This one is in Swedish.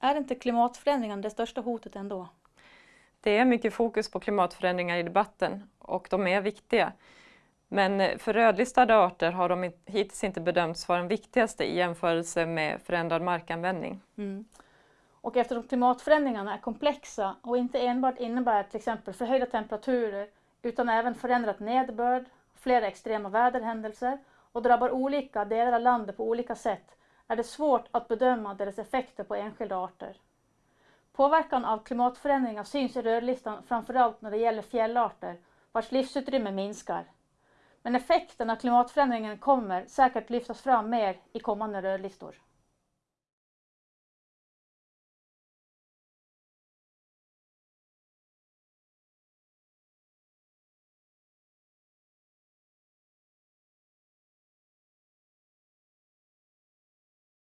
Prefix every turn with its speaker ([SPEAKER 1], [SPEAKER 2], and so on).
[SPEAKER 1] Är inte klimatförändringen det största hotet ändå?
[SPEAKER 2] Det är mycket fokus på klimatförändringar i debatten och de är viktiga. Men för rödlistade arter har de hittills inte bedömts vara den viktigaste i jämförelse med förändrad markanvändning. Mm.
[SPEAKER 1] Och eftersom klimatförändringarna är komplexa och inte enbart innebär till exempel förhöjda temperaturer utan även förändrat nederbörd, flera extrema väderhändelser och drabbar olika delar av landet på olika sätt är det svårt att bedöma deras effekter på enskilda arter. Påverkan av klimatförändringar syns i rödlistan framförallt när det gäller fjällarter vars livsutrymme minskar. Men effekten av klimatförändringen kommer säkert lyftas fram mer i kommande rödlistor.